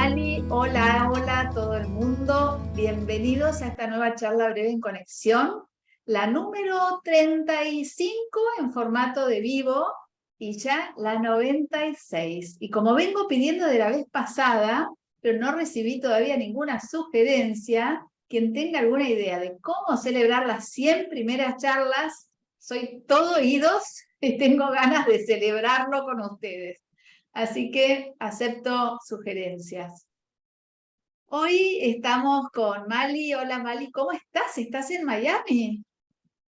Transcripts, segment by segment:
Mali, hola, hola a todo el mundo. Bienvenidos a esta nueva charla breve en conexión, la número 35 en formato de vivo y ya la 96. Y como vengo pidiendo de la vez pasada, pero no recibí todavía ninguna sugerencia, quien tenga alguna idea de cómo celebrar las 100 primeras charlas, soy todo oídos y tengo ganas de celebrarlo con ustedes. Así que acepto sugerencias. Hoy estamos con Mali. Hola Mali, ¿cómo estás? ¿Estás en Miami?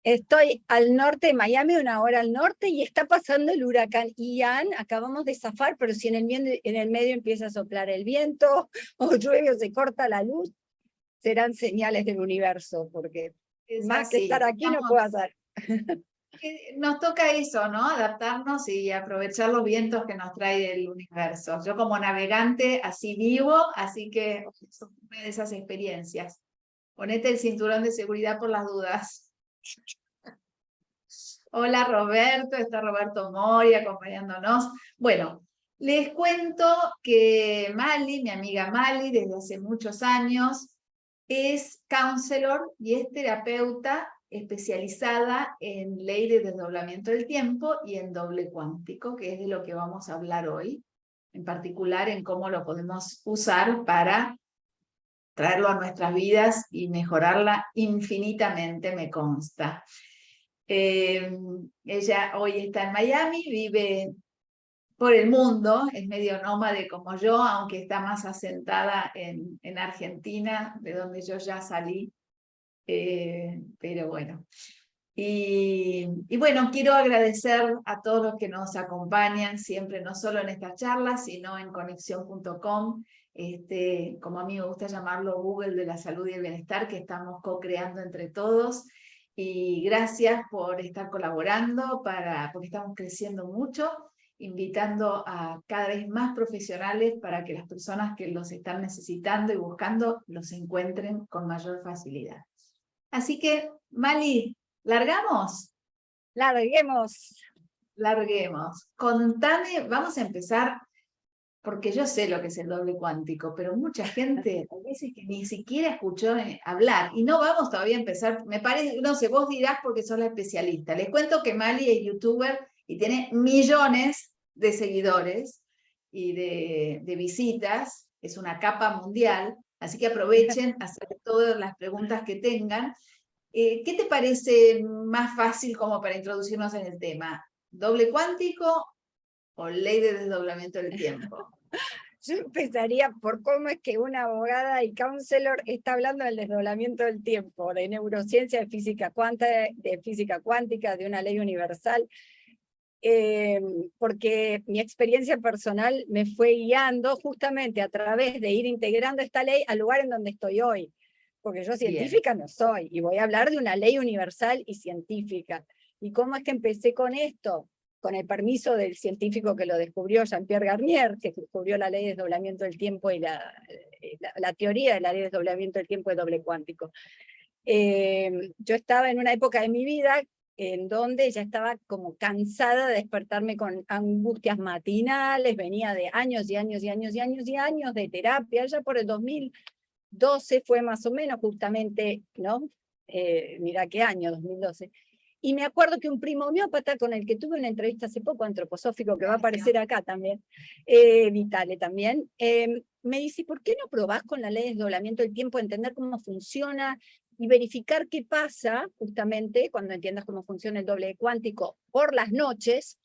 Estoy al norte de Miami, una hora al norte, y está pasando el huracán Ian. Acabamos de zafar, pero si en el, medio, en el medio empieza a soplar el viento, o llueve o se corta la luz, serán señales del universo, porque más que estar aquí no puedo hacer. nos toca eso, ¿no? Adaptarnos y aprovechar los vientos que nos trae el universo. Yo como navegante así vivo, así que una de esas experiencias. Ponete el cinturón de seguridad por las dudas. Hola Roberto, está Roberto Mori acompañándonos. Bueno, les cuento que Mali, mi amiga Mali, desde hace muchos años, es counselor y es terapeuta especializada en ley de desdoblamiento del tiempo y en doble cuántico, que es de lo que vamos a hablar hoy, en particular en cómo lo podemos usar para traerlo a nuestras vidas y mejorarla infinitamente, me consta. Eh, ella hoy está en Miami, vive por el mundo, es medio nómade como yo, aunque está más asentada en, en Argentina, de donde yo ya salí eh, pero bueno. Y, bueno, quiero agradecer a todos los que nos acompañan siempre, no solo en estas charlas, sino en conexión.com, este, como a mí me gusta llamarlo Google de la salud y el bienestar, que estamos co-creando entre todos. Y gracias por estar colaborando, para, porque estamos creciendo mucho, invitando a cada vez más profesionales para que las personas que los están necesitando y buscando los encuentren con mayor facilidad. Así que, Mali, ¿largamos? Larguemos. Larguemos. Contame, vamos a empezar, porque yo sé lo que es el doble cuántico, pero mucha gente a veces que ni siquiera escuchó eh, hablar, y no vamos todavía a empezar, me parece, no sé, vos dirás porque sos la especialista. Les cuento que Mali es youtuber y tiene millones de seguidores y de, de visitas, es una capa mundial, Así que aprovechen hacer todas las preguntas que tengan. Eh, ¿Qué te parece más fácil como para introducirnos en el tema? ¿Doble cuántico o ley de desdoblamiento del tiempo? Yo empezaría por cómo es que una abogada y counselor está hablando del desdoblamiento del tiempo, de neurociencia, de física, de física cuántica, de una ley universal. Eh, porque mi experiencia personal me fue guiando justamente a través de ir integrando esta ley al lugar en donde estoy hoy, porque yo científica no soy, y voy a hablar de una ley universal y científica. ¿Y cómo es que empecé con esto? Con el permiso del científico que lo descubrió, Jean-Pierre Garnier, que descubrió la ley de desdoblamiento del tiempo y la, la, teoría de la ley de desdoblamiento del tiempo de doble cuántico. Eh, yo estaba en una época de mi vida en donde ya estaba como cansada de despertarme con angustias matinales, venía de años y años y años y años y años de terapia, ya por el 2012 fue más o menos justamente, ¿no? Eh, mira qué año, 2012. Y me acuerdo que un primo homeópata con el que tuve una entrevista hace poco, antroposófico, que va a aparecer acá también, eh, Vitale también, eh, me dice, ¿por qué no probás con la ley de desdoblamiento del tiempo, entender cómo funciona y verificar qué pasa, justamente, cuando entiendas cómo funciona el doble cuántico por las noches,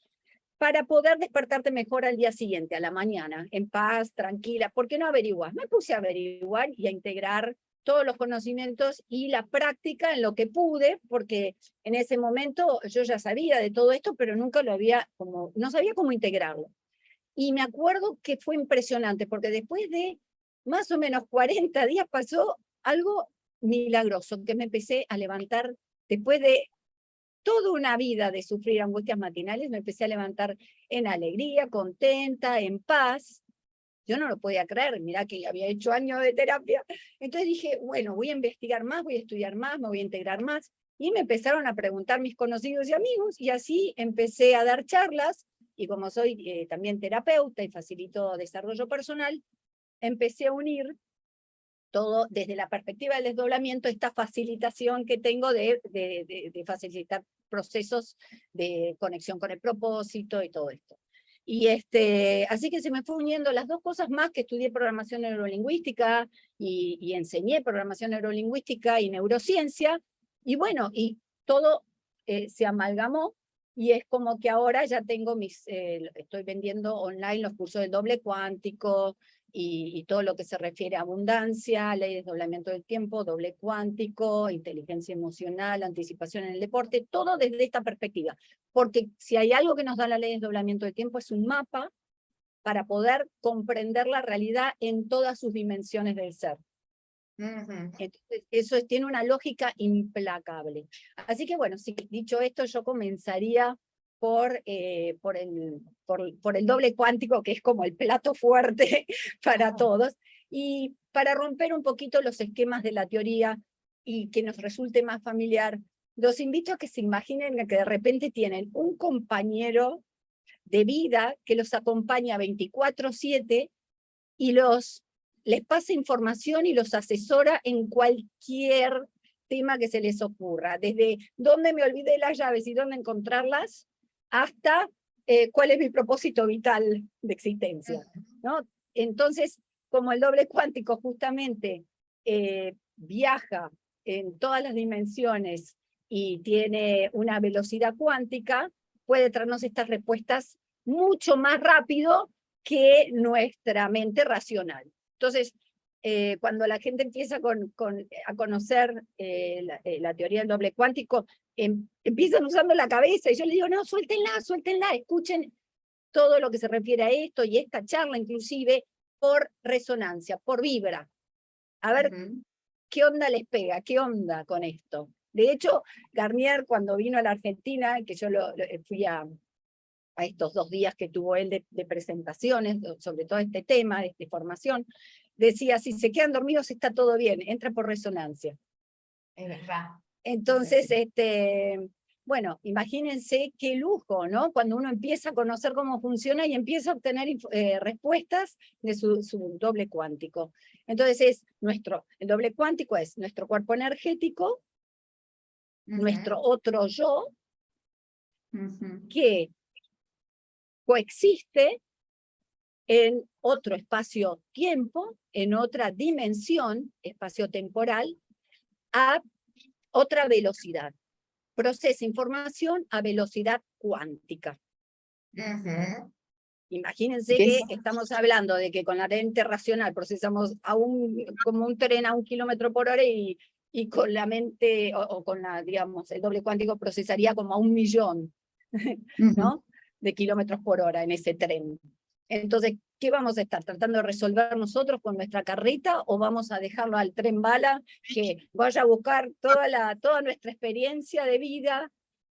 para poder despertarte mejor al día siguiente, a la mañana, en paz, tranquila. ¿Por qué no averiguas? Me puse a averiguar y a integrar todos los conocimientos y la práctica en lo que pude, porque en ese momento yo ya sabía de todo esto, pero nunca lo había, como, no sabía cómo integrarlo. Y me acuerdo que fue impresionante, porque después de más o menos 40 días pasó algo milagroso, que me empecé a levantar después de toda una vida de sufrir angustias matinales, me empecé a levantar en alegría, contenta, en paz. Yo no lo podía creer, mira que había hecho años de terapia. Entonces dije, bueno, voy a investigar más, voy a estudiar más, me voy a integrar más. Y me empezaron a preguntar mis conocidos y amigos, y así empecé a dar charlas, y como soy eh, también terapeuta y facilito desarrollo personal, empecé a unir todo desde la perspectiva del desdoblamiento, esta facilitación que tengo de, de, facilitar procesos de conexión con el propósito y todo esto. Y este, así que se me fue uniendo las dos cosas más, que estudié programación neurolingüística y, y enseñé programación neurolingüística y neurociencia, y bueno, y todo eh, se amalgamó y es como que ahora ya tengo mis, eh, estoy vendiendo online los cursos del doble cuántico y, todo lo que se refiere a abundancia, ley de desdoblamiento del tiempo, doble cuántico, inteligencia emocional, anticipación en el deporte, todo desde esta perspectiva. Porque si hay algo que nos da la ley de desdoblamiento del tiempo es un mapa para poder comprender la realidad en todas sus dimensiones del ser. Entonces, eso tiene una lógica implacable. Así que bueno, si dicho esto, yo comenzaría por, eh, por, el, por, el doble cuántico, que es como el plato fuerte para todos, y para romper un poquito los esquemas de la teoría y que nos resulte más familiar, los invito a que se imaginen que de repente tienen un compañero de vida que los acompaña 24-7 y los les pasa información y los asesora en cualquier tema que se les ocurra, desde dónde me olvidé las llaves y dónde encontrarlas, hasta eh, cuál es mi propósito vital de existencia. ¿no? Entonces, como el doble cuántico justamente eh, viaja en todas las dimensiones y tiene una velocidad cuántica, puede traernos estas respuestas mucho más rápido que nuestra mente racional. Entonces, eh, cuando la gente empieza con, a conocer eh, eh, la, teoría del doble cuántico, em, empiezan usando la cabeza, y yo le digo, no, suéltenla, suéltenla, escuchen todo lo que se refiere a esto, y esta charla inclusive, por resonancia, por vibra. A ver, ¿qué onda les pega? ¿Qué onda con esto? De hecho, Garnier, cuando vino a la Argentina, que yo lo, fui a, a estos dos días que tuvo él de, presentaciones sobre todo este tema, de esta formación, decía, si se quedan dormidos está todo bien, entra por resonancia. Es verdad. Entonces, este, bueno, imagínense qué lujo, ¿no? Cuando uno empieza a conocer cómo funciona y empieza a obtener eh, respuestas de su, doble cuántico. Entonces, es nuestro, el doble cuántico es nuestro cuerpo energético, nuestro otro yo, que coexiste en otro espacio-tiempo, en otra dimensión espacio-temporal, a otra velocidad. Procesa información a velocidad cuántica. Imagínense que estamos hablando de que con la mente racional procesamos a un, como un tren a un kilómetro por hora y, y con la mente, o, con la, digamos, el doble cuántico procesaría como a un millón, ¿no? de kilómetros por hora en ese tren. Entonces, ¿qué vamos a estar tratando de resolver nosotros con nuestra carreta o vamos a dejarlo al tren bala que vaya a buscar toda, la, toda nuestra experiencia de vida,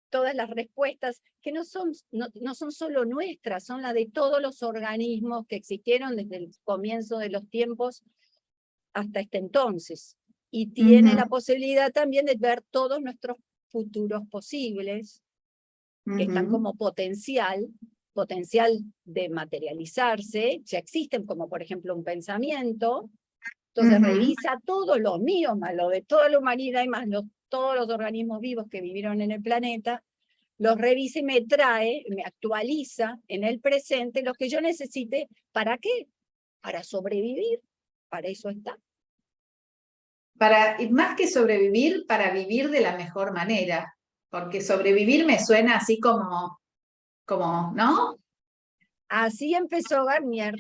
todas las respuestas que no son, no, son solo nuestras, son las de todos los organismos que existieron desde el comienzo de los tiempos hasta este entonces. Y tiene la posibilidad también de ver todos nuestros futuros posibles, que están como potencial, potencial de materializarse, ya existen como por ejemplo un pensamiento, entonces revisa todo lo mío, más lo de toda la humanidad y más todos los organismos vivos que vivieron en el planeta, los revisa y me trae, me actualiza en el presente lo que yo necesite, ¿para qué? Para sobrevivir, para eso está. Para, y más que sobrevivir, para vivir de la mejor manera porque sobrevivir me suena así como, como, ¿no? Así empezó Garnier,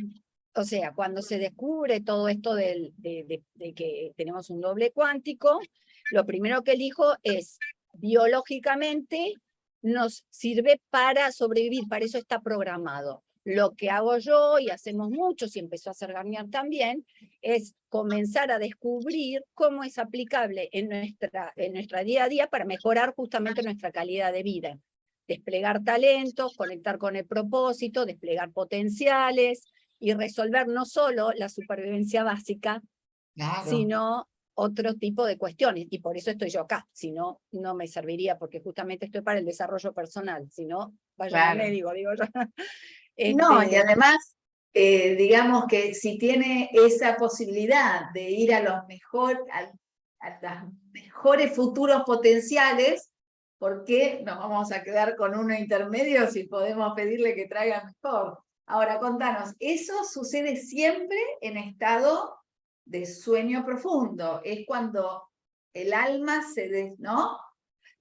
o sea, cuando se descubre todo esto de, de, que tenemos un doble cuántico, lo primero que él dijo es, biológicamente nos sirve para sobrevivir, para eso está programado. Lo que hago yo, y hacemos muchos, y empezó a hacer Garnier también, es comenzar a descubrir cómo es aplicable en nuestra, en nuestra día a día para mejorar justamente nuestra calidad de vida. Desplegar talentos, conectar con el propósito, desplegar potenciales y resolver no solo la supervivencia básica, sino otro tipo de cuestiones. Y por eso estoy yo acá, si no, no me serviría, porque justamente estoy para el desarrollo personal, si no, vaya al médico, digo yo. no, y este además eh, digamos que si tiene esa posibilidad de ir a los mejor, a, los mejores futuros potenciales, ¿por qué nos vamos a quedar con uno intermedio si podemos pedirle que traiga mejor? Ahora, contanos, ¿eso sucede siempre en estado de sueño profundo? Es cuando el alma se... Des, ¿No?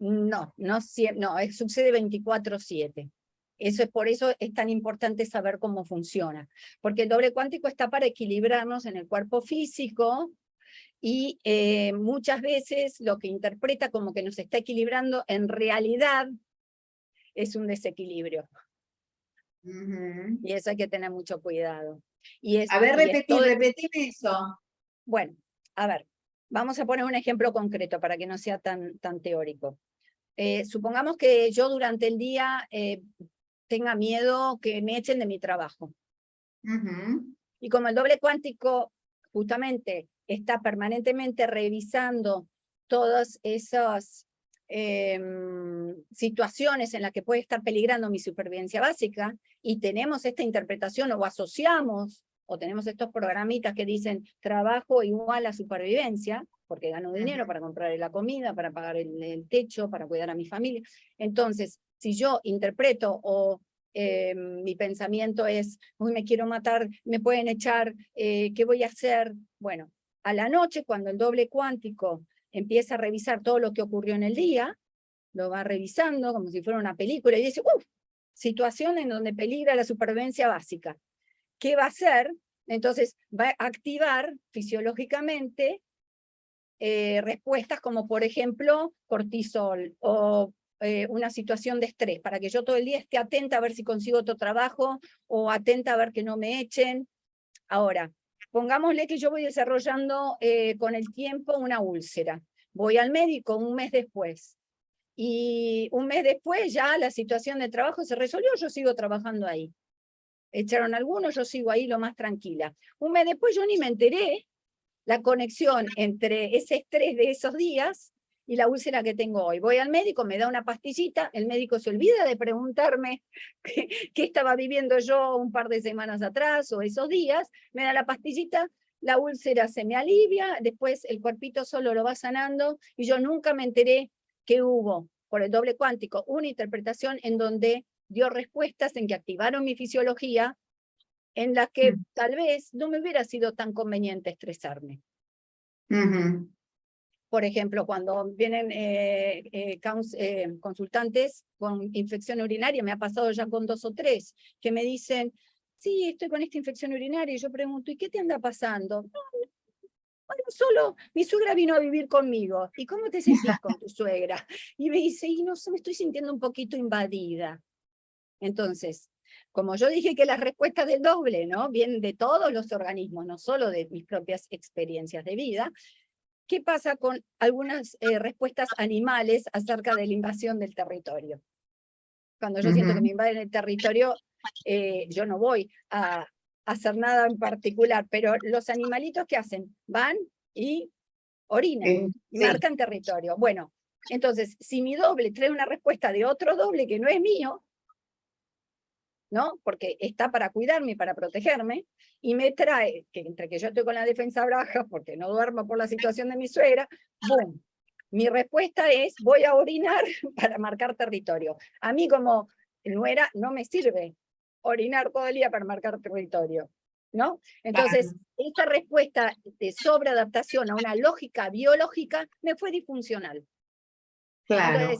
No, no, no sucede 24-7. Eso es por eso es tan importante saber cómo funciona, porque el doble cuántico está para equilibrarnos en el cuerpo físico y eh, muchas veces lo que interpreta como que nos está equilibrando en realidad es un desequilibrio. Y eso hay que tener mucho cuidado. Y a ver, repetir, repetir eso. Bueno, a ver, vamos a poner un ejemplo concreto para que no sea tan, tan teórico. Eh, supongamos que yo durante el día eh, tenga miedo que me echen de mi trabajo. Y como el doble cuántico justamente está permanentemente revisando todas esas em, situaciones en las que puede estar peligrando mi supervivencia básica, y tenemos esta interpretación o asociamos, o tenemos estos programitas que dicen trabajo igual a supervivencia, porque gano dinero para comprar la comida, para pagar el techo, para cuidar a mi familia. Entonces, si yo interpreto o eh, mi pensamiento es, uy, me quiero matar, me pueden echar, eh, ¿qué voy a hacer? Bueno, a la noche, cuando el doble cuántico empieza a revisar todo lo que ocurrió en el día, lo va revisando como si fuera una película y dice, uff, situación en donde peligra la supervivencia básica. ¿Qué va a hacer? Entonces va a activar fisiológicamente eh, respuestas como por ejemplo cortisol o eh, una situación de estrés, para que yo todo el día esté atenta a ver si consigo otro trabajo, o atenta a ver que no me echen. Ahora, pongámosle que yo voy desarrollando eh, con el tiempo una úlcera. Voy al médico un mes después, y un mes después ya la situación de trabajo se resolvió, yo sigo trabajando ahí. Echaron algunos, yo sigo ahí lo más tranquila. Un mes después yo ni me enteré la conexión entre ese estrés de esos días y la úlcera que tengo hoy. Voy al médico, me da una pastillita, el médico se olvida de preguntarme qué, estaba viviendo yo un par de semanas atrás o esos días, me da la pastillita, la úlcera se me alivia, después el cuerpito solo lo va sanando y yo nunca me enteré que hubo, por el doble cuántico, una interpretación en donde dio respuestas en que activaron mi fisiología, en las que mm. tal vez no me hubiera sido tan conveniente estresarme por ejemplo, cuando vienen eh, eh, eh, consultantes con infección urinaria, me ha pasado ya con dos o tres, que me dicen, sí, estoy con esta infección urinaria, y yo pregunto, ¿y qué te anda pasando? bueno, solo mi suegra vino a vivir conmigo, ¿y cómo te sentís con tu suegra? Y me dice, y no sé, me estoy sintiendo un poquito invadida. Entonces, como yo dije que las respuestas del doble, ¿no? Vienen de todos los organismos, no solo de mis propias experiencias de vida, ¿Qué pasa con algunas eh, respuestas animales acerca de la invasión del territorio? Cuando yo siento que me invaden el territorio, eh, yo no voy a, hacer nada en particular, pero los animalitos ¿qué hacen? Van y orinan, marcan territorio. Bueno, entonces, si mi doble trae una respuesta de otro doble que no es mío, ¿no? Porque está para cuidarme y para protegerme, y me trae, que entre que yo estoy con la defensa baja, porque no duermo por la situación de mi suegra, ¡boom! Mi respuesta es, voy a orinar para marcar territorio. A mí como nuera no me sirve orinar todo el día para marcar territorio. ¿No? Entonces, esa respuesta de sobreadaptación a una lógica biológica me fue disfuncional. Claro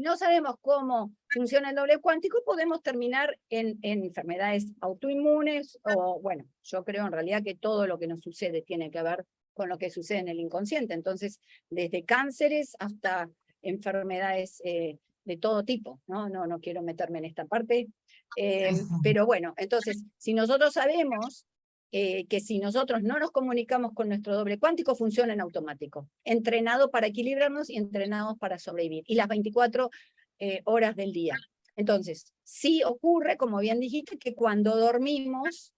no sabemos cómo funciona el doble cuántico, podemos terminar en, enfermedades autoinmunes, o bueno, yo creo en realidad que todo lo que nos sucede tiene que ver con lo que sucede en el inconsciente, entonces desde cánceres hasta enfermedades eh, de todo tipo, ¿no? No, no quiero meterme en esta parte, eh, pero bueno, entonces, si nosotros sabemos eh, que si nosotros no nos comunicamos con nuestro doble cuántico, funciona en automático. Entrenado para equilibrarnos y entrenados para sobrevivir. Y las 24 eh, horas del día. Entonces, sí ocurre, como bien dijiste, que cuando dormimos,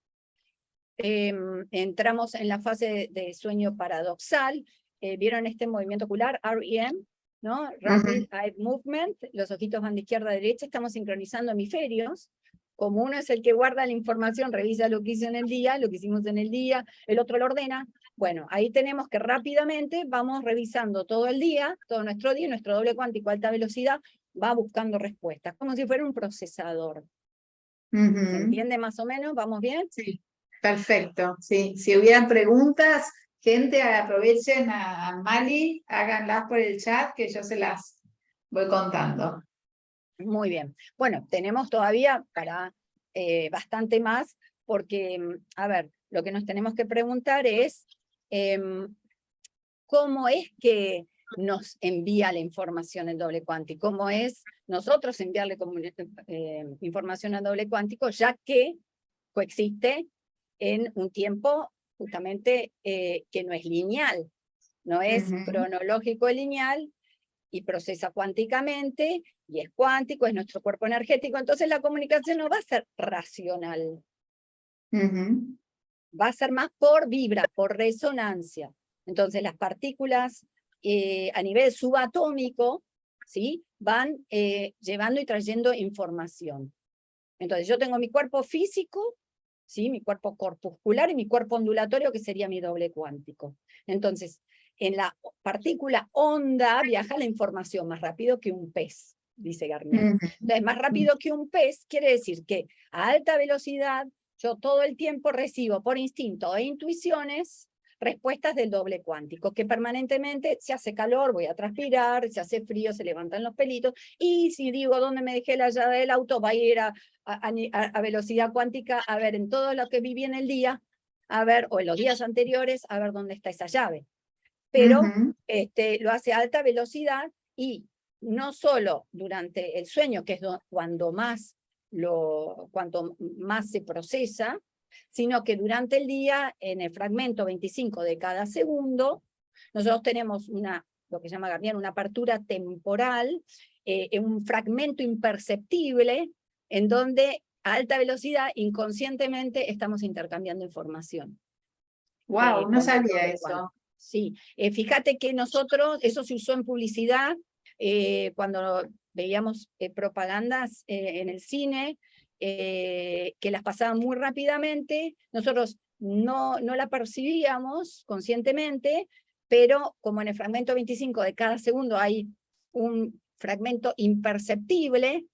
em, entramos en la fase de, sueño paradoxal. Eh, ¿Vieron este movimiento ocular, REM? ¿no? Rapid Eye Movement, los ojitos van de izquierda a derecha, estamos sincronizando hemisferios, como uno es el que guarda la información, revisa lo que hizo en el día, lo que hicimos en el día, el otro lo ordena, bueno, ahí tenemos que rápidamente vamos revisando todo el día, todo nuestro día, nuestro doble cuántico a alta velocidad va buscando respuestas, como si fuera un procesador. ¿Se entiende más o menos? ¿Vamos bien? Sí, perfecto. Sí. Si hubieran preguntas, gente, aprovechen a Mali, háganlas por el chat que yo se las voy contando. Muy bien. Bueno, tenemos todavía para eh, bastante más, porque, mm, a ver, lo que nos tenemos que preguntar es em, cómo es que nos envía la información el doble cuántico, cómo es nosotros enviarle eh, información al doble cuántico, ya que coexiste en un tiempo justamente eh, que no es lineal, no es cronológico lineal, y procesa cuánticamente, y es cuántico, es nuestro cuerpo energético, entonces la comunicación no va a ser racional. Va a ser más por vibra, por resonancia. Entonces las partículas eh, a nivel subatómico ¿sí? van eh, llevando y trayendo información. Entonces yo tengo mi cuerpo físico, ¿sí? mi cuerpo corpuscular y mi cuerpo ondulatorio que sería mi doble cuántico. Entonces en la partícula onda viaja la información más rápido que un pez, dice Garnier. Entonces, más rápido que un pez quiere decir que a alta velocidad yo todo el tiempo recibo por instinto e intuiciones respuestas del doble cuántico, que permanentemente se hace calor, voy a transpirar, se hace frío, se levantan los pelitos, y si digo dónde me dejé la llave del auto, va a ir a, a velocidad cuántica, a ver en todo lo que viví en el día, a ver, o en los días anteriores, a ver dónde está esa llave pero este, lo hace a alta velocidad y no solo durante el sueño, que es cuando más, lo, cuanto más se procesa, sino que durante el día, en el fragmento 25 de cada segundo, nosotros tenemos una, lo que se llama Garnier, una apertura temporal, eh, un fragmento imperceptible, en donde a alta velocidad, inconscientemente, estamos intercambiando información. Wow, eh, no sabía eso. Sí, eh, fíjate que nosotros, eso se usó en publicidad, eh, cuando veíamos eh, propagandas en el cine, que las pasaban muy rápidamente, nosotros no, no la percibíamos conscientemente, pero como en el fragmento 25 de cada segundo hay un fragmento imperceptible,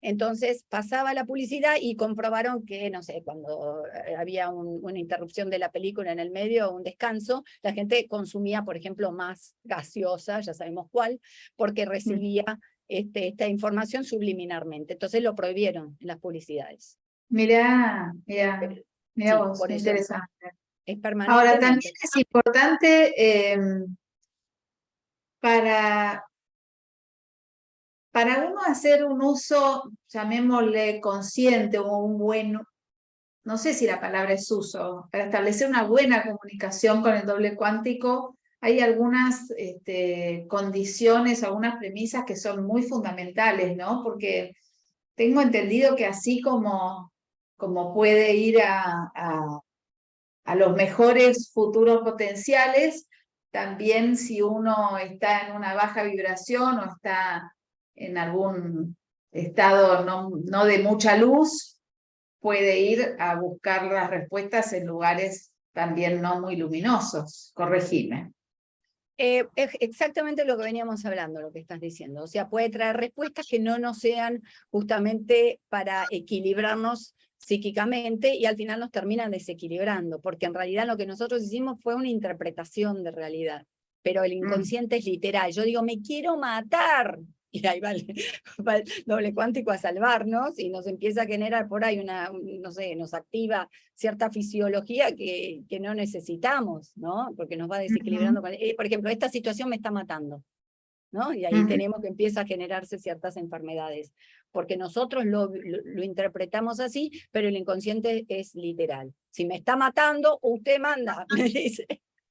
entonces pasaba la publicidad y comprobaron que, no sé, cuando eh, había una interrupción de la película en el medio, un descanso, la gente consumía, por ejemplo, más gaseosa, ya sabemos cuál, porque mm. recibía este, esta información subliminarmente. Entonces lo prohibieron en las publicidades. Mira, mira, mira vos, por interesante. Es permanente. Ahora, también es importante em, para para uno hacer un uso, llamémosle consciente o un buen, no sé si la palabra es uso, para establecer una buena comunicación con el doble cuántico, hay algunas este, condiciones, algunas premisas que son muy fundamentales, ¿no? Porque tengo entendido que así como, como puede ir a, a, a los mejores futuros potenciales, también si uno está en una baja vibración o está en algún estado no, de mucha luz, puede ir a buscar las respuestas en lugares también no muy luminosos. Corregime. Eh, es exactamente lo que veníamos hablando, lo que estás diciendo. O sea, puede traer respuestas que no nos sean justamente para equilibrarnos psíquicamente y al final nos terminan desequilibrando, porque en realidad lo que nosotros hicimos fue una interpretación de realidad, pero el mm. inconsciente es literal. Yo digo, me quiero matar, y ahí va el, doble cuántico a salvarnos y nos empieza a generar por ahí una, no sé, nos activa cierta fisiología que, que no necesitamos, ¿no? Porque nos va desequilibrando. Eh, por ejemplo, esta situación me está matando, ¿no? Y ahí tenemos que empieza a generarse ciertas enfermedades, porque nosotros lo, lo, interpretamos así, pero el inconsciente es literal. Si me está matando, usted manda, me dice.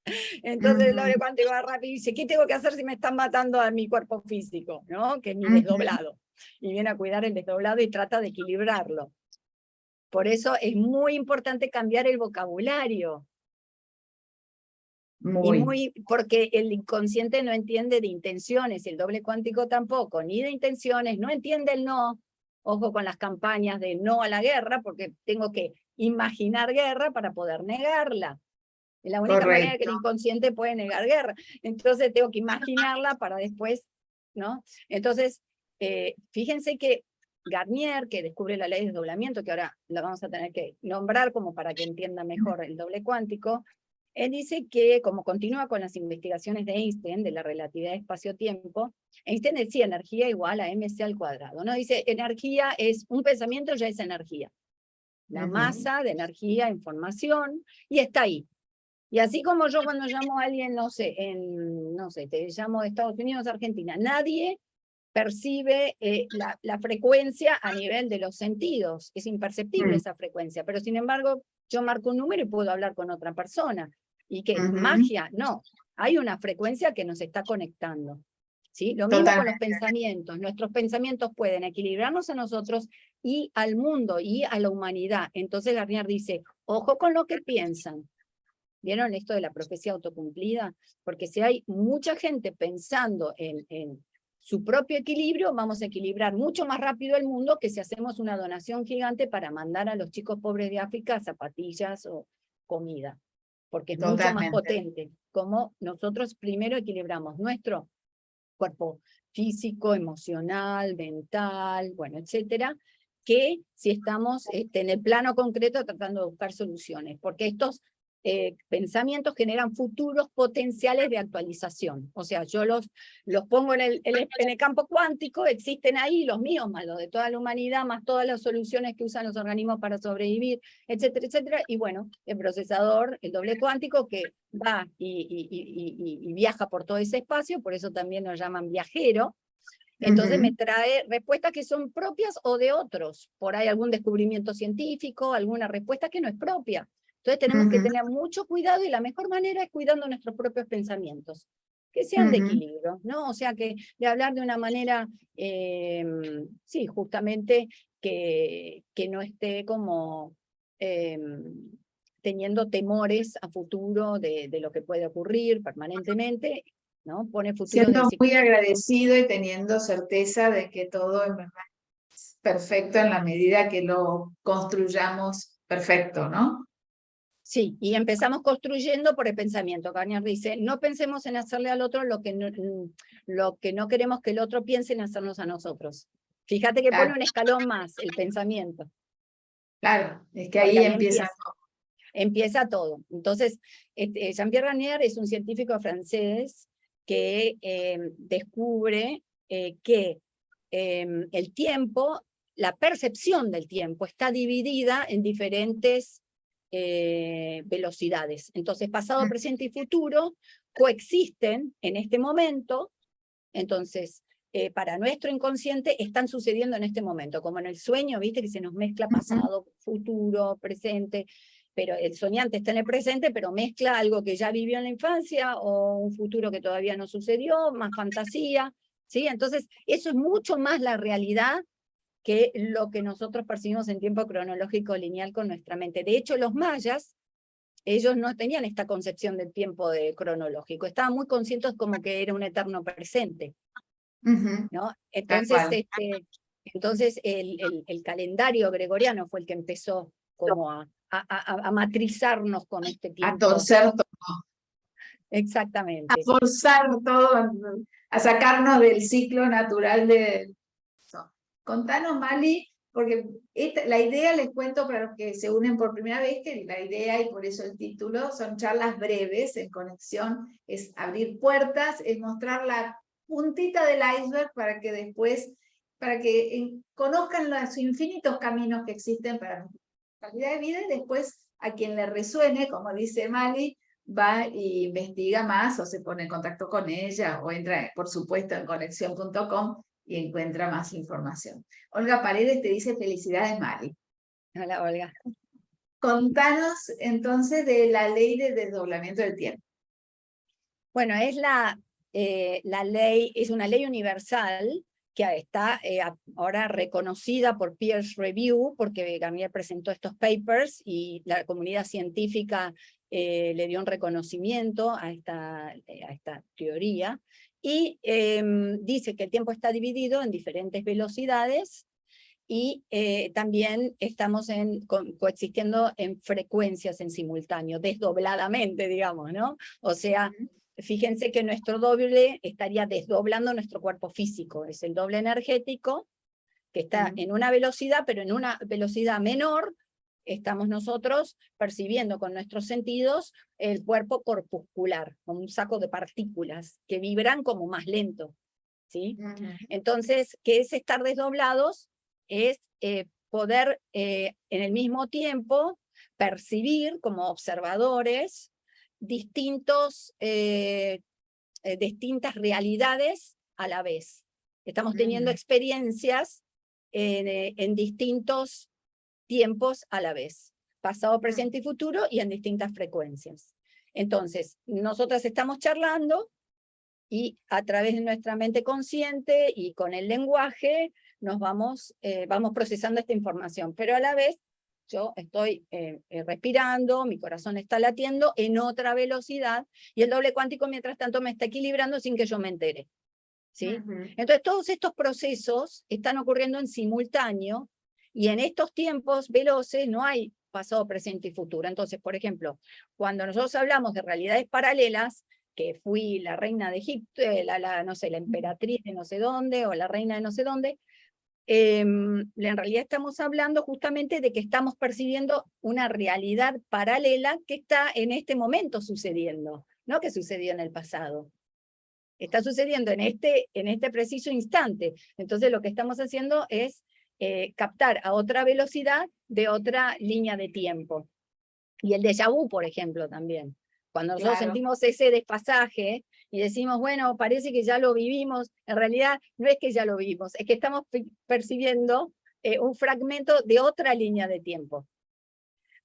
Entonces el doble cuántico va rápido y dice, ¿qué tengo que hacer si me están matando a mi cuerpo físico? ¿no? Que es mi desdoblado. Y viene a cuidar el desdoblado y trata de equilibrarlo. Por eso es muy importante cambiar el vocabulario. Muy. muy. porque el inconsciente no entiende de intenciones, el doble cuántico tampoco, ni de intenciones, no entiende el no. ojo con las campañas de no a la guerra, porque tengo que imaginar guerra para poder negarla. Es la única manera que el inconsciente puede negar guerra. Entonces tengo que imaginarla para después, ¿no? Entonces, eh, fíjense que Garnier, que descubre la ley de desdoblamiento, que ahora la vamos a tener que nombrar como para que entienda mejor el doble cuántico, él dice que, como continúa con las investigaciones de Einstein, de la relatividad espacio-tiempo, Einstein decía energía igual a mc al cuadrado, ¿no? Dice, energía es, un pensamiento ya es energía. La masa de energía, información, y está ahí. Y así como yo cuando llamo a alguien, no sé, en, no sé, te llamo de Estados Unidos, Argentina, nadie percibe eh, la, frecuencia a nivel de los sentidos, es imperceptible mm. esa frecuencia, pero sin embargo yo marco un número y puedo hablar con otra persona. ¿Y qué? ¿Magia? No, hay una frecuencia que nos está conectando. ¿sí? Lo mismo con los pensamientos. Nuestros pensamientos pueden equilibrarnos a nosotros y al mundo y a la humanidad. Entonces Garnier dice, ojo con lo que piensan. ¿Vieron esto de la profecía autocumplida? Porque si hay mucha gente pensando en, en su propio equilibrio, vamos a equilibrar mucho más rápido el mundo que si hacemos una donación gigante para mandar a los chicos pobres de África zapatillas o comida, porque es mucho más potente. Como nosotros primero equilibramos nuestro cuerpo físico, emocional, mental, bueno, etcétera, que si estamos este, en el plano concreto tratando de buscar soluciones, porque estos eh, pensamientos generan futuros potenciales de actualización. O sea, yo los, los pongo en el, en el campo cuántico, existen ahí los míos, más los de toda la humanidad, más todas las soluciones que usan los organismos para sobrevivir, etcétera, etcétera. Y bueno, el procesador, el doble cuántico, que va y, y, viaja por todo ese espacio, por eso también nos llaman viajero, entonces me trae respuestas que son propias o de otros. Por ahí algún descubrimiento científico, alguna respuesta que no es propia. Entonces tenemos que tener mucho cuidado y la mejor manera es cuidando nuestros propios pensamientos, que sean de equilibrio, ¿no? O sea, que de hablar de una manera, em, sí, justamente que, que no esté como em, teniendo temores a futuro de, de, lo que puede ocurrir permanentemente, ¿no? Pone futuro Siendo muy agradecido y teniendo certeza de que todo es perfecto en la medida que lo construyamos perfecto, ¿no? Sí, y empezamos construyendo por el pensamiento. Garnier dice, no pensemos en hacerle al otro lo que no, mm, lo que no queremos que el otro piense en hacernos a nosotros. Fíjate que pone un escalón más, el pensamiento. Claro, es que ahí, empieza, empieza todo. Entonces, este, Jean-Pierre Garnier es un científico francés que em, descubre eh, que em, el tiempo, la percepción del tiempo está dividida en diferentes eh, velocidades. Entonces, pasado, mm. presente y futuro coexisten en este momento, entonces, eh, para nuestro inconsciente están sucediendo en este momento, como en el sueño, viste que se nos mezcla pasado, futuro, presente, pero el soñante está en el presente, pero mezcla algo que ya vivió en la infancia o un futuro que todavía no sucedió, más fantasía, ¿sí? Entonces, eso es mucho más la realidad que lo que nosotros percibimos en tiempo cronológico lineal con nuestra mente. De hecho, los mayas, ellos no tenían esta concepción del tiempo de cronológico, estaban muy conscientes como que era un eterno presente. ¿no? Entonces, este, entonces el, el, calendario gregoriano fue el que empezó como a, a, a, matrizarnos con este tiempo. A torcer todo. Exactamente. A forzar todo, a sacarnos del ciclo natural de, Contanos, Mali, porque la idea, les cuento para los que se unen por primera vez, que la idea, y por eso el título, son charlas breves en conexión, es abrir puertas, es mostrar la puntita del iceberg para que después, para que conozcan los infinitos caminos que existen para la calidad de vida, y después a quien le resuene, como dice Mali, va e investiga más o se pone en contacto con ella o entra, por supuesto, en conexión.com y encuentra más información. Olga Paredes te dice felicidades, Mari. Hola, Olga. Contanos entonces de la ley de desdoblamiento del tiempo. Bueno, es la, eh, la ley, es una ley universal que está eh, ahora reconocida por Peer Review, porque Gambier presentó estos papers y la comunidad científica eh, le dio un reconocimiento a esta, a esta teoría, y em, dice que el tiempo está dividido en diferentes velocidades y eh, también estamos en, coexistiendo en frecuencias en simultáneo, desdobladamente, digamos, ¿no? O sea, fíjense que nuestro doble estaría desdoblando nuestro cuerpo físico, es el doble energético, que está en una velocidad, pero en una velocidad menor, estamos nosotros percibiendo con nuestros sentidos el cuerpo corpuscular, como un saco de partículas que vibran como más lento. ¿sí? Entonces, ¿qué es estar desdoblados? Es eh, poder eh, en el mismo tiempo percibir como observadores distintos, eh, distintas realidades a la vez. Estamos teniendo experiencias en distintos tiempos a la vez, pasado, presente y futuro, y en distintas frecuencias. Entonces, nosotras estamos charlando, y a través de nuestra mente consciente y con el lenguaje nos vamos, eh, vamos procesando esta información, pero a la vez yo estoy eh, eh, respirando, mi corazón está latiendo en otra velocidad y el doble cuántico mientras tanto me está equilibrando sin que yo me entere. ¿sí? Entonces todos estos procesos están ocurriendo en simultáneo y en estos tiempos veloces no hay pasado, presente y futuro. Entonces, por ejemplo, cuando nosotros hablamos de realidades paralelas, que fui la reina de Egipto, eh, la, no sé, la emperatriz de no sé dónde, o la reina de no sé dónde, em, en realidad estamos hablando justamente de que estamos percibiendo una realidad paralela que está en este momento sucediendo, no que sucedió en el pasado. Está sucediendo en este, en este preciso instante. Entonces lo que estamos haciendo es eh, captar a otra velocidad de otra línea de tiempo. Y el déjà vu, por ejemplo, también. Cuando nosotros sentimos ese despasaje y decimos, bueno, parece que ya lo vivimos, en realidad no es que ya lo vivimos, es que estamos percibiendo eh, un fragmento de otra línea de tiempo.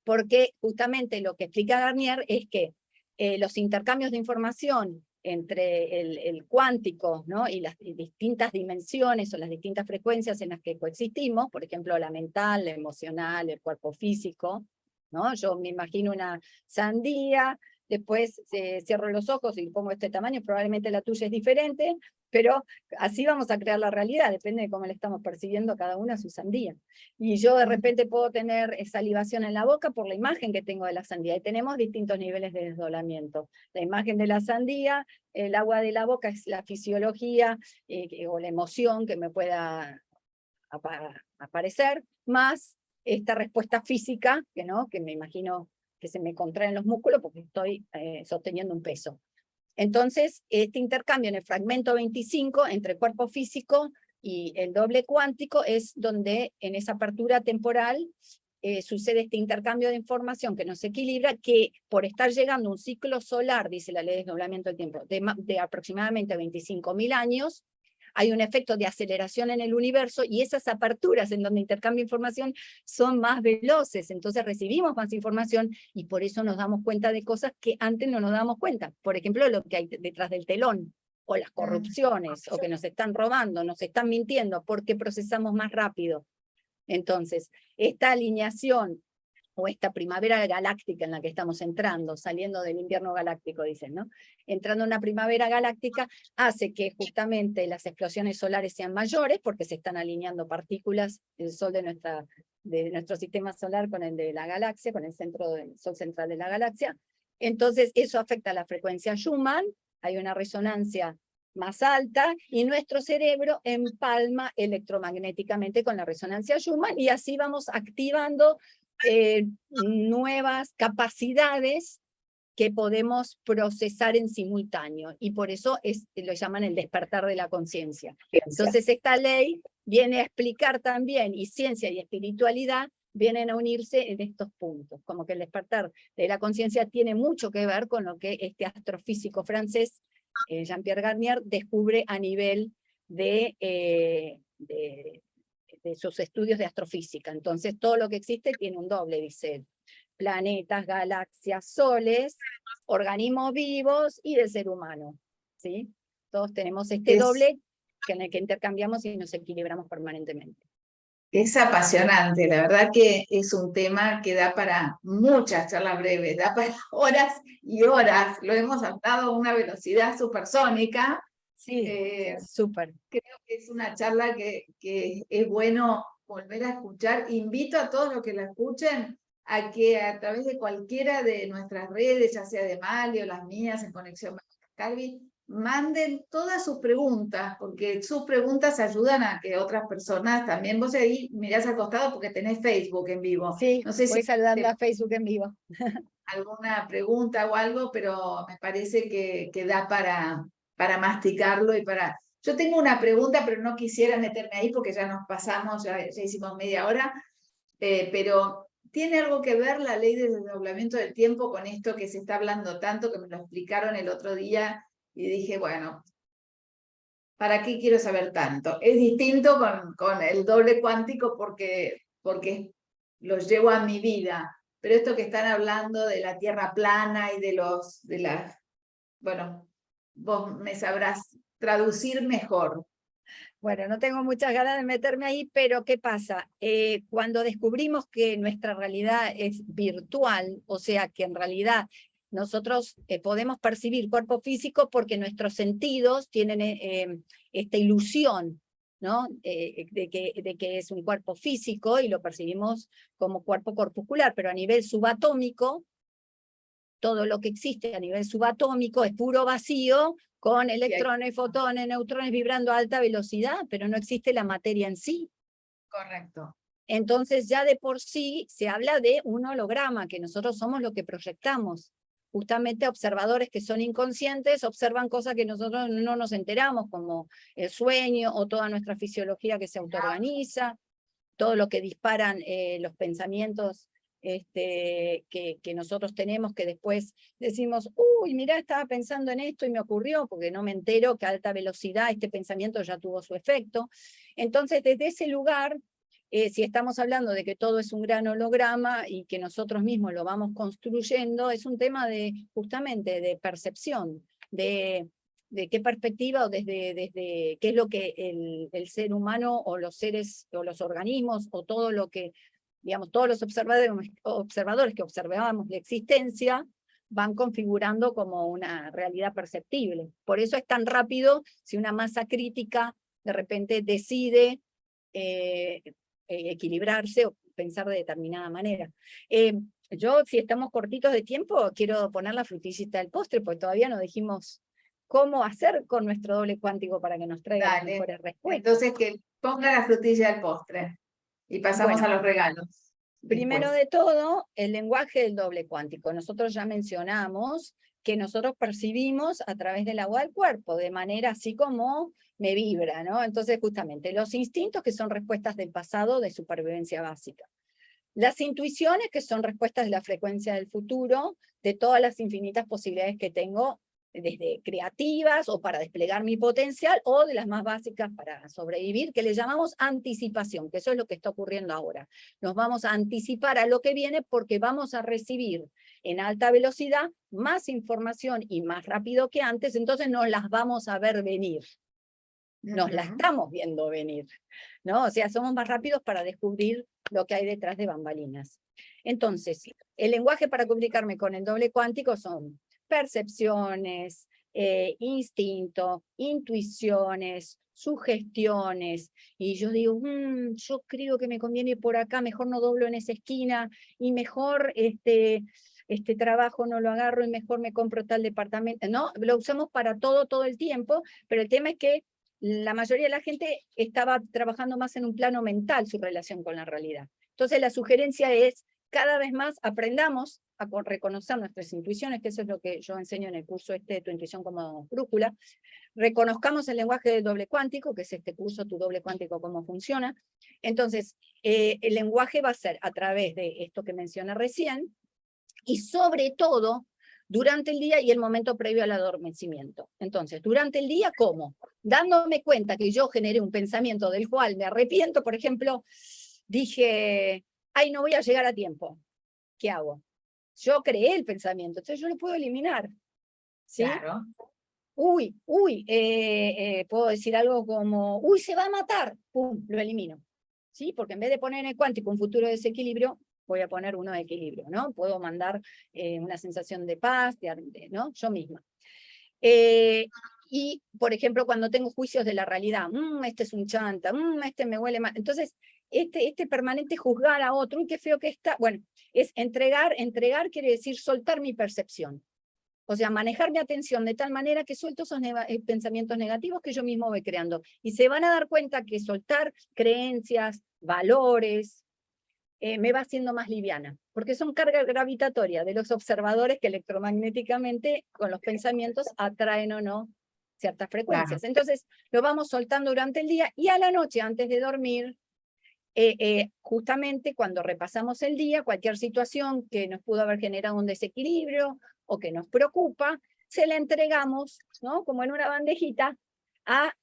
Porque justamente lo que explica Garnier es que eh, los intercambios de información entre el, cuántico ¿no? y las distintas dimensiones o las distintas frecuencias en las que coexistimos, por ejemplo, la mental, la emocional, el cuerpo físico, ¿no? Yo me imagino una sandía después eh, cierro los ojos y pongo este tamaño, probablemente la tuya es diferente, pero así vamos a crear la realidad, depende de cómo le estamos percibiendo cada una su sandía. Y yo de repente puedo tener salivación en la boca por la imagen que tengo de la sandía, y tenemos distintos niveles de desdoblamiento. La imagen de la sandía, el agua de la boca es la fisiología eh, o la emoción que me pueda aparecer, más esta respuesta física, que, ¿no? que me imagino que se me contraen los músculos porque estoy eh, sosteniendo un peso. Entonces, este intercambio en el fragmento 25 entre cuerpo físico y el doble cuántico es donde en esa apertura temporal eh, sucede este intercambio de información que nos equilibra, que por estar llegando un ciclo solar, dice la ley de desdoblamiento del tiempo, de, de aproximadamente 25.000 años, hay un efecto de aceleración en el universo y esas aperturas en donde intercambia información son más veloces, entonces recibimos más información y por eso nos damos cuenta de cosas que antes no nos damos cuenta. Por ejemplo, lo que hay detrás del telón, o las corrupciones, o que nos están robando, nos están mintiendo, porque procesamos más rápido. Entonces, esta alineación o esta primavera galáctica en la que estamos entrando, saliendo del invierno galáctico, dicen, ¿no? Entrando en una primavera galáctica hace que justamente las explosiones solares sean mayores porque se están alineando partículas del sol de, nuestra, de nuestro sistema solar con el de la galaxia, con el centro del sol central de la galaxia. Entonces eso afecta a la frecuencia Schumann, hay una resonancia más alta y nuestro cerebro empalma electromagnéticamente con la resonancia Schumann y así vamos activando eh, nuevas capacidades que podemos procesar en simultáneo, y por eso es, lo llaman el despertar de la conciencia. Entonces esta ley viene a explicar también, y ciencia y espiritualidad vienen a unirse en estos puntos, como que el despertar de la conciencia tiene mucho que ver con lo que este astrofísico francés, eh, Jean-Pierre Garnier, descubre a nivel de, eh, de de sus estudios de astrofísica. Entonces todo lo que existe tiene un doble, dice Planetas, galaxias, soles, organismos vivos y el ser humano. ¿sí? Todos tenemos este doble que en el que intercambiamos y nos equilibramos permanentemente. Es apasionante, la verdad que es un tema que da para muchas charlas breves, da para horas y horas. Lo hemos adaptado a una velocidad supersónica Sí, eh, súper. Creo que es una charla que, que es bueno volver a escuchar. Invito a todos los que la escuchen a que a través de cualquiera de nuestras redes, ya sea de Mali o las mías en Conexión Calvi, manden todas sus preguntas, porque sus preguntas ayudan a que otras personas también, vos ahí mirás al costado porque tenés Facebook en vivo. Sí, no sé voy si saludando a Facebook en vivo. alguna pregunta o algo, pero me parece que, que da para, para masticarlo y para... Yo tengo una pregunta, pero no quisiera meterme ahí porque ya nos pasamos, ya, hicimos media hora, eh, pero ¿tiene algo que ver la ley del desdoblamiento del tiempo con esto que se está hablando tanto, que me lo explicaron el otro día y dije, bueno, ¿para qué quiero saber tanto? Es distinto con, con el doble cuántico porque, porque lo llevo a mi vida, pero esto que están hablando de la tierra plana y de los, de las, bueno, vos me sabrás traducir mejor. Bueno, no tengo muchas ganas de meterme ahí, pero ¿qué pasa? Eh, cuando descubrimos que nuestra realidad es virtual, o sea, que en realidad nosotros eh, podemos percibir cuerpo físico porque nuestros sentidos tienen eh, esta ilusión ¿no? de, que, de que es un cuerpo físico y lo percibimos como cuerpo corpuscular, pero a nivel subatómico, todo lo que existe a nivel subatómico es puro vacío, con electrones, fotones, neutrones vibrando a alta velocidad, pero no existe la materia en sí. Correcto. Entonces ya de por sí se habla de un holograma, que nosotros somos lo que proyectamos. Justamente observadores que son inconscientes observan cosas que nosotros no nos enteramos, como el sueño o toda nuestra fisiología que se autoorganiza, todo lo que disparan eh, los pensamientos este, que, nosotros tenemos, que después decimos, uy, mira, estaba pensando en esto y me ocurrió, porque no me entero que a alta velocidad este pensamiento ya tuvo su efecto. Entonces, desde ese lugar, eh, si estamos hablando de que todo es un gran holograma y que nosotros mismos lo vamos construyendo, es un tema de, justamente, de percepción, de, de qué perspectiva o desde, desde qué es lo que el, el, ser humano o los seres o los organismos o todo lo que digamos, todos los observadores, observadores que observábamos la existencia van configurando como una realidad perceptible. Por eso es tan rápido si una masa crítica de repente decide eh, eh, equilibrarse o pensar de determinada manera. Eh, yo, si estamos cortitos de tiempo, quiero poner la frutillita del postre, porque todavía no dijimos cómo hacer con nuestro doble cuántico para que nos traiga mejores respuestas. Entonces, que ponga la frutilla del postre. Y pasamos a los regalos. Primero de todo, el lenguaje del doble cuántico. Nosotros ya mencionamos que nosotros percibimos a través del agua del cuerpo, de manera así como me vibra, ¿no? Entonces, justamente, los instintos que son respuestas del pasado de supervivencia básica. Las intuiciones que son respuestas de la frecuencia del futuro, de todas las infinitas posibilidades que tengo desde creativas o para desplegar mi potencial, o de las más básicas para sobrevivir, que le llamamos anticipación, que eso es lo que está ocurriendo ahora. Nos vamos a anticipar a lo que viene porque vamos a recibir en alta velocidad más información y más rápido que antes, entonces nos las vamos a ver venir. Nos las estamos viendo venir, ¿no? O sea, somos más rápidos para descubrir lo que hay detrás de bambalinas. Entonces, el lenguaje para comunicarme con el doble cuántico son percepciones, eh, instinto, intuiciones, sugestiones, y yo digo, mm, yo creo que me conviene por acá, mejor no doblo en esa esquina, y mejor este, este trabajo no lo agarro y mejor me compro tal departamento, no, lo usamos para todo, todo el tiempo, pero el tema es que la mayoría de la gente estaba trabajando más en un plano mental su relación con la realidad. Entonces la sugerencia es, cada vez más aprendamos a reconocer nuestras intuiciones, que eso es lo que yo enseño en el curso este Tu Intuición como Brújula, reconozcamos el lenguaje del doble cuántico, que es este curso Tu Doble Cuántico, cómo funciona. Entonces, eh, el lenguaje va a ser a través de esto que mencioné recién, y sobre todo, durante el día y el momento previo al adormecimiento. Entonces, durante el día, ¿cómo? Dándome cuenta que yo generé un pensamiento del cual me arrepiento, por ejemplo, dije, ay, no voy a llegar a tiempo. ¿Qué hago? Yo creé el pensamiento, entonces yo lo puedo eliminar. ¿sí? Claro. Uy, uy, eh, eh, puedo decir algo como, uy, se va a matar, pum, lo elimino. ¿Sí? Porque en vez de poner en el cuántico un futuro desequilibrio, voy a poner uno de equilibrio, ¿no? Puedo mandar eh, una sensación de paz, de, ¿no? Yo misma. Y, por ejemplo, cuando tengo juicios de la realidad, mmm, este es un chanta, mmm, este me huele mal. Entonces, este, este permanente juzgar a otro, qué feo que está, bueno, es entregar, entregar quiere decir soltar mi percepción. O sea, manejar mi atención de tal manera que suelto esos eh, pensamientos negativos que yo mismo voy creando. Y se van a dar cuenta que soltar creencias, valores, eh, me va haciendo más liviana, porque son cargas gravitatorias de los observadores que electromagnéticamente con los pensamientos atraen o no ciertas frecuencias. Entonces, lo vamos soltando durante el día y a la noche, antes de dormir, eh, eh, justamente cuando repasamos el día, cualquier situación que nos pudo haber generado un desequilibrio o que nos preocupa, se la entregamos, ¿no? como en una bandejita, a,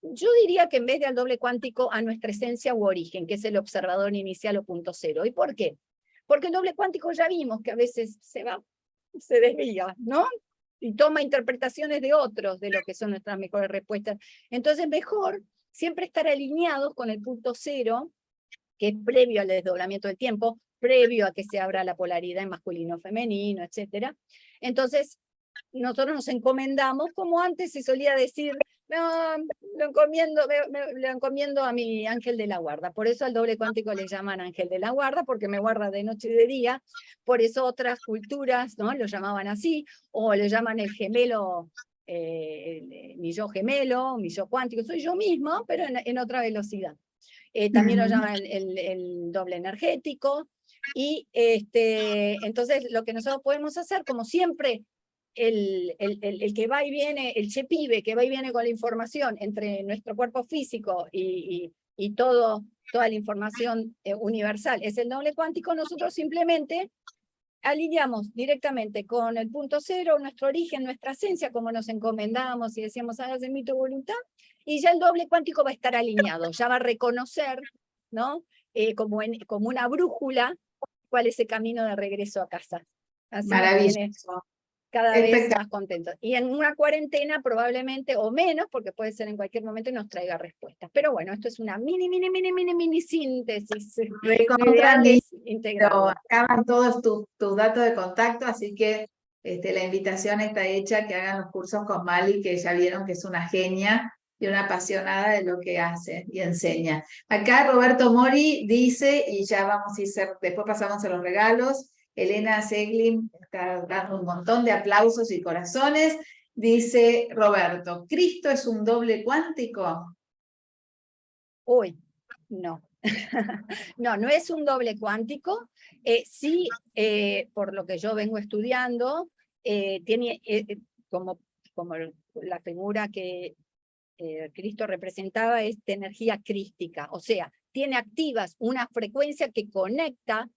yo diría que en vez de al doble cuántico, a nuestra esencia u origen, que es el observador inicial o punto cero. ¿Y por qué? Porque el doble cuántico ya vimos que a veces se va, se desvía, ¿no? Y toma interpretaciones de otros de lo que son nuestras mejores respuestas. Entonces mejor siempre estar alineados con el punto cero, que es previo al desdoblamiento del tiempo, previo a que se abra la polaridad en masculino-femenino, etc. Entonces, nosotros nos encomendamos, como antes se solía decir, no, lo encomiendo, lo encomiendo a mi ángel de la guarda. Por eso al doble cuántico le llaman ángel de la guarda, porque me guarda de noche y de día. Por eso otras culturas ¿no? lo llamaban así, o le llaman el gemelo, eh, mi yo gemelo, mi yo cuántico. Soy yo mismo, pero en, otra velocidad. Eh, también lo llaman el, el, doble energético. Y este, entonces lo que nosotros podemos hacer, como siempre el, el, que va y viene, el chepibe que va y viene con la información entre nuestro cuerpo físico y, y, todo, toda la información eh, universal es el doble cuántico, nosotros simplemente alineamos directamente con el punto cero, nuestro origen, nuestra esencia, como nos encomendamos y decíamos, hágase mi tu voluntad, y ya el doble cuántico va a estar alineado, ya va a reconocer, ¿no? Eh, como, en, como una brújula, cuál es el camino de regreso a casa. Maravilloso cada vez más contentos. Y en una cuarentena probablemente, o menos, porque puede ser en cualquier momento y nos traiga respuestas. Pero bueno, esto es una mini, mini, mini, mini, mini síntesis. Pero acaban todos tus tu datos de contacto, así que este, la invitación está hecha que hagan los cursos con Mali, que ya vieron que es una genia y una apasionada de lo que hace y enseña. Acá Roberto Mori dice, y ya vamos a ir, después pasamos a los regalos, Elena Seglin está dando un montón de aplausos y corazones. Dice Roberto, ¿Cristo es un doble cuántico? Uy, no. no, no es un doble cuántico. Eh, sí, eh, por lo que yo vengo estudiando, eh, tiene como, como la figura que Cristo representaba es energía crística, o sea, tiene activas una frecuencia que conecta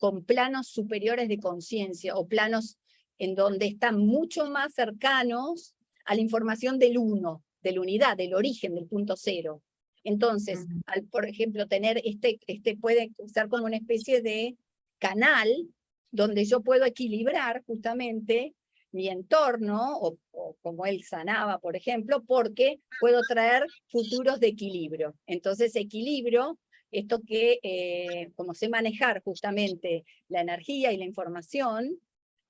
con planos superiores de conciencia o planos en donde están mucho más cercanos a la información del uno, de la unidad, del origen, del punto cero. Entonces, al, por ejemplo, tener este, este puede ser como una especie de canal donde yo puedo equilibrar justamente mi entorno, o, o, como él sanaba, por ejemplo, porque puedo traer futuros de equilibrio. Entonces, equilibrio esto que, eh, como sé manejar justamente la energía y la información,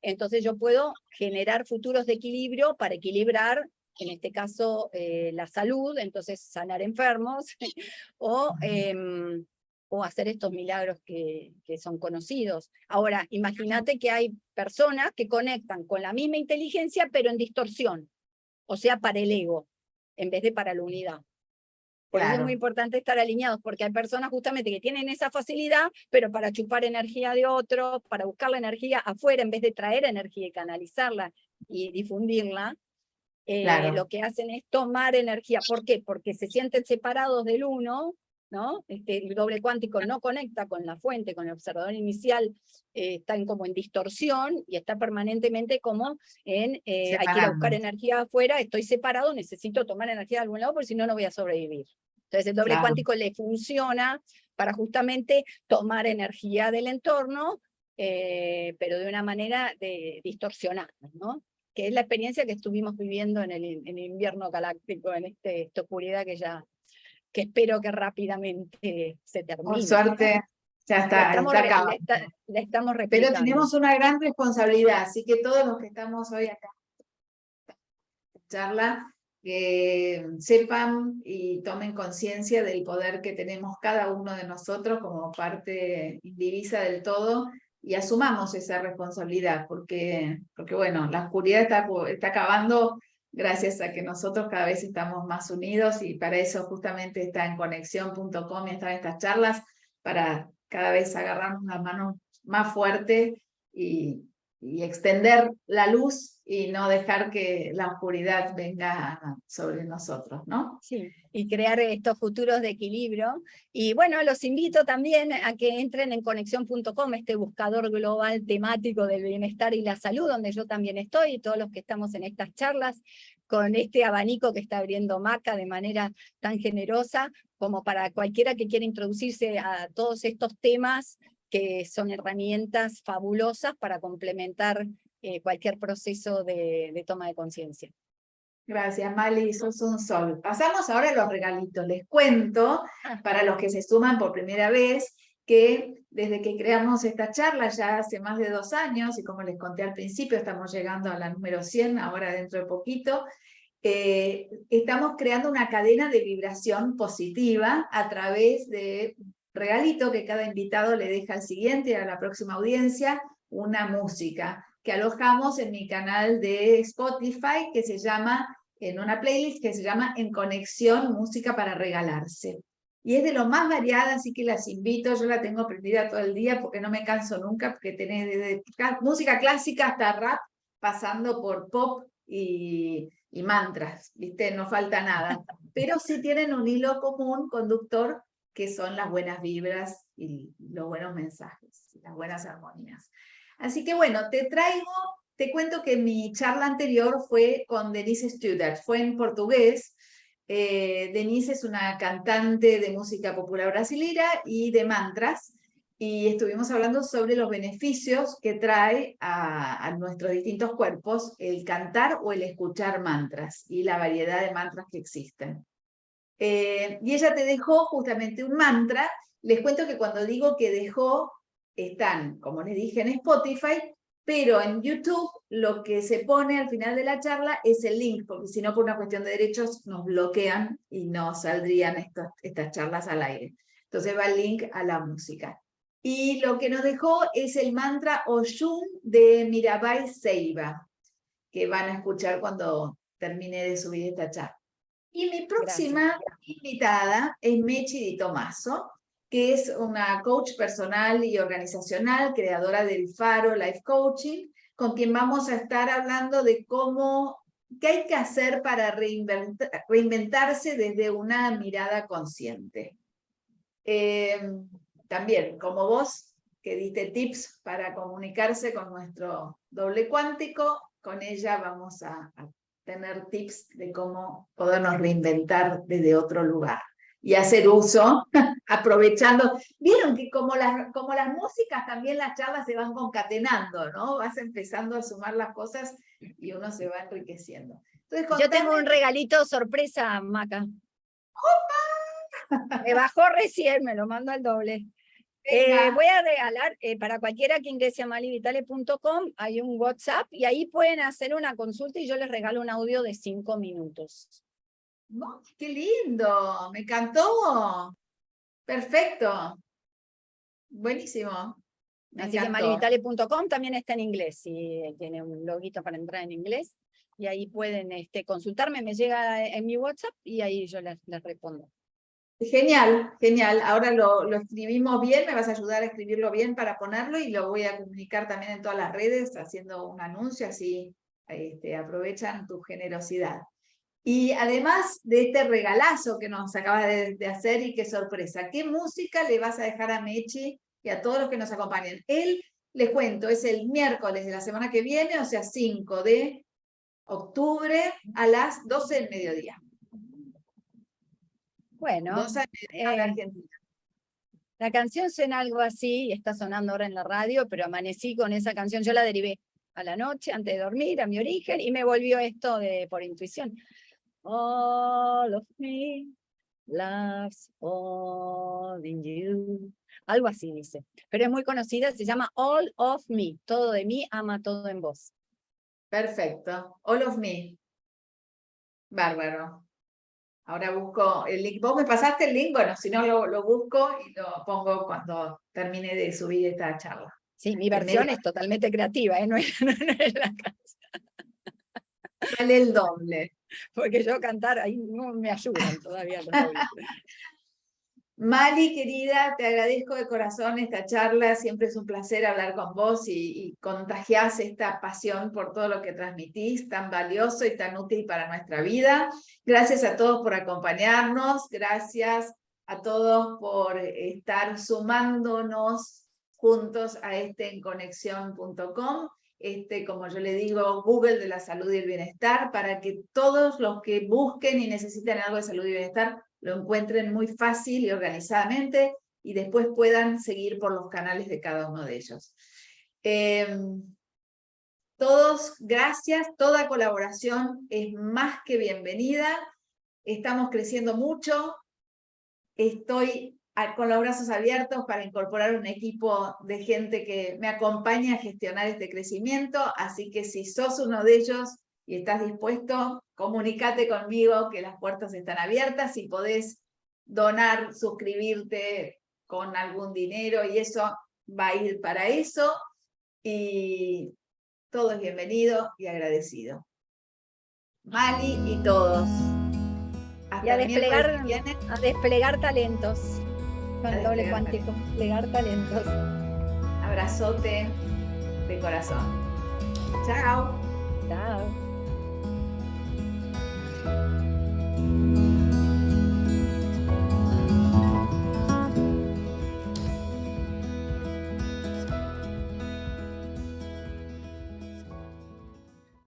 entonces yo puedo generar futuros de equilibrio para equilibrar, en este caso, eh, la salud, entonces sanar enfermos, o, em, o hacer estos milagros que, que son conocidos. Ahora, imagínate que hay personas que conectan con la misma inteligencia, pero en distorsión, o sea, para el ego, en vez de para la unidad. Por eso es muy importante estar alineados, porque hay personas justamente que tienen esa facilidad, pero para chupar energía de otro, para buscar la energía afuera, en vez de traer energía y canalizarla y difundirla, eh, lo que hacen es tomar energía. ¿Por qué? Porque se sienten separados del uno, ¿no? Este, el doble cuántico no conecta con la fuente, con el observador inicial, eh, está en, como en distorsión y está permanentemente como en, eh, hay que ir a buscar energía afuera, estoy separado, necesito tomar energía de algún lado porque si no, no voy a sobrevivir. Entonces el doble cuántico le funciona para justamente tomar energía del entorno, eh, pero de una manera de, distorsionada, ¿no? que es la experiencia que estuvimos viviendo en el, invierno galáctico, en este, esta oscuridad que ya que espero que rápidamente se termine. Por suerte, ya está, estamos, está estamos Pero tenemos una gran responsabilidad, así que todos los que estamos hoy acá charla, que sepan y tomen conciencia del poder que tenemos cada uno de nosotros como parte indivisa del todo y asumamos esa responsabilidad, porque, porque bueno, la oscuridad está, está acabando gracias a que nosotros cada vez estamos más unidos y para eso justamente está en conexión.com y están estas charlas para cada vez agarrarnos la mano más fuerte y, y extender la luz y no dejar que la oscuridad venga sobre nosotros, ¿no? Sí, y crear estos futuros de equilibrio. Y bueno, los invito también a que entren en conexión.com, este buscador global temático del bienestar y la salud, donde yo también estoy, y todos los que estamos en estas charlas, con este abanico que está abriendo Maca de manera tan generosa, como para cualquiera que quiera introducirse a todos estos temas, que son herramientas fabulosas para complementar eh, cualquier proceso de, toma de conciencia. Gracias, Mali, sos un sol. Pasamos ahora a los regalitos. Les cuento, ah. para los que se suman por primera vez, que desde que creamos esta charla ya hace más de dos años, y como les conté al principio, estamos llegando a la número 100, ahora dentro de poquito, eh, estamos creando una cadena de vibración positiva a través de regalito que cada invitado le deja al siguiente, a la próxima audiencia, una música que alojamos en mi canal de Spotify, que se llama, en una playlist que se llama En Conexión Música para Regalarse. Y es de lo más variada, así que las invito, yo la tengo prendida todo el día porque no me canso nunca, porque tenés desde música clásica hasta rap, pasando por pop y, y mantras, ¿viste? No falta nada. Pero sí tienen un hilo común, conductor, que son las buenas vibras y los buenos mensajes, las buenas armonías. Así que bueno, te traigo, te cuento que mi charla anterior fue con Denise Studart, fue en portugués. Eh, Denise es una cantante de música popular brasileña y de mantras, y estuvimos hablando sobre los beneficios que trae a, nuestros distintos cuerpos el cantar o el escuchar mantras y la variedad de mantras que existen. Eh, y ella te dejó justamente un mantra. Les cuento que cuando digo que dejó, están, como les dije, en Spotify, pero en YouTube lo que se pone al final de la charla es el link, porque si no por una cuestión de derechos nos bloquean y no saldrían estas charlas al aire. Entonces va el link a la música. Y lo que nos dejó es el mantra Oshun de Mirabai Seiba, que van a escuchar cuando termine de subir esta charla. Y mi próxima invitada es Mechi Di Tomaso, que es una coach personal y organizacional, creadora del Faro Life Coaching, con quien vamos a estar hablando de cómo, qué hay que hacer para reinventarse desde una mirada consciente. Em, también, como vos, que diste tips para comunicarse con nuestro doble cuántico, con ella vamos a, a tener tips de cómo podernos reinventar desde otro lugar y hacer uso, aprovechando. Vieron que como las, como las músicas, también las charlas se van concatenando, ¿no? Vas empezando a sumar las cosas y uno se va enriqueciendo. Entonces, Yo tengo un regalito sorpresa, Maca. Me bajó recién, me lo mando al doble. Eh, voy a regalar, eh, para cualquiera que ingrese a malivitale.com, hay un WhatsApp y ahí pueden hacer una consulta y yo les regalo un audio de cinco minutos. ¡Qué lindo! Me encantó. Perfecto. Buenísimo. Así que malivitale.com también está en inglés, y tiene un loguito para entrar en inglés, y ahí pueden este, consultarme, me llega en mi WhatsApp y ahí yo les respondo. Genial, genial. Ahora lo, lo, escribimos bien, me vas a ayudar a escribirlo bien para ponerlo y lo voy a comunicar también en todas las redes haciendo un anuncio, así este, aprovechan tu generosidad. Y además de este regalazo que nos acabas de, de, hacer y qué sorpresa, ¿qué música le vas a dejar a Mechi y a todos los que nos acompañan? Él, les cuento, es el miércoles de la semana que viene, o sea, 5 de octubre a las 12 del mediodía. Bueno, eh, la canción suena algo así, está sonando ahora en la radio, pero amanecí con esa canción, yo la derivé a la noche, antes de dormir, a mi origen, y me volvió esto de por intuición. All of me loves all in you. Algo así dice, pero es muy conocida, se llama All of Me, todo de mí, ama todo en vos. Perfecto, All of Me. Bárbaro. Ahora busco el link. ¿Vos me pasaste el link? Bueno, si no lo, busco y lo pongo cuando termine de subir esta charla. Sí, mi versión es totalmente creativa, ¿eh? no, es, la casa. Vale el doble. Porque yo cantar ahí no me ayudan todavía. Mali, querida, te agradezco de corazón esta charla, siempre es un placer hablar con vos y, y esta pasión por todo lo que transmitís, tan valioso y tan útil para nuestra vida. Gracias a todos por acompañarnos, gracias a todos por estar sumándonos juntos a este en conexión.com, este, como yo le digo, Google de la salud y el bienestar, para que todos los que busquen y necesiten algo de salud y bienestar lo encuentren muy fácil y organizadamente y después puedan seguir por los canales de cada uno de ellos. Em, todos, gracias, toda colaboración es más que bienvenida, estamos creciendo mucho, estoy con los brazos abiertos para incorporar un equipo de gente que me acompaña a gestionar este crecimiento, así que si sos uno de ellos y estás dispuesto, comunícate conmigo que las puertas están abiertas y podés donar, suscribirte con algún dinero y eso va a ir para eso y todo es bienvenido y agradecido. Mali y todos. y a desplegar, a desplegar talentos con doble cuántico, desplegar talentos. Abrazote de corazón. Chao. Chao. Thank you.